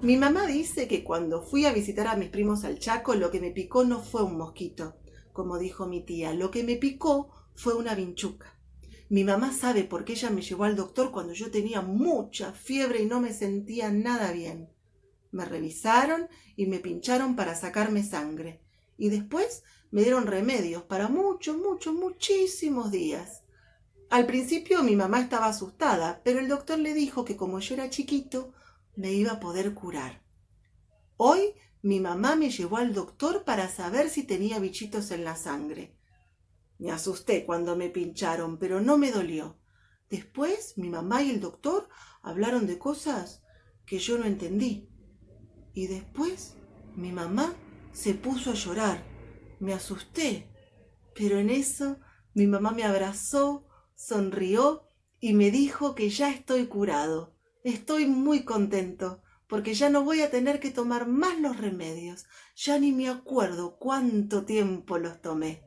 Mi mamá dice que cuando fui a visitar a mis primos al Chaco, lo que me picó no fue un mosquito, como dijo mi tía, lo que me picó fue una vinchuca. Mi mamá sabe por qué ella me llevó al doctor cuando yo tenía mucha fiebre y no me sentía nada bien. Me revisaron y me pincharon para sacarme sangre. Y después me dieron remedios para muchos, muchos, muchísimos días. Al principio mi mamá estaba asustada, pero el doctor le dijo que como yo era chiquito, me iba a poder curar. Hoy mi mamá me llevó al doctor para saber si tenía bichitos en la sangre. Me asusté cuando me pincharon, pero no me dolió. Después mi mamá y el doctor hablaron de cosas que yo no entendí. Y después mi mamá se puso a llorar. Me asusté. Pero en eso mi mamá me abrazó, sonrió y me dijo que ya estoy curado. Estoy muy contento porque ya no voy a tener que tomar más los remedios. Ya ni me acuerdo cuánto tiempo los tomé.